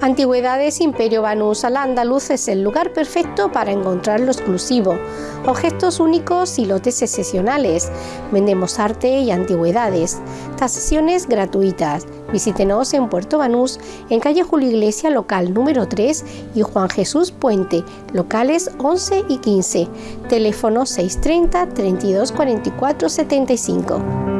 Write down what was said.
Antigüedades Imperio Banús al Andaluz es el lugar perfecto para encontrar lo exclusivo, objetos únicos y lotes excepcionales. Vendemos arte y antigüedades. Tasaciones gratuitas. Visítenos en Puerto Banús, en calle Julio Iglesia, local número 3 y Juan Jesús Puente, locales 11 y 15. Teléfono 630 32 44 75.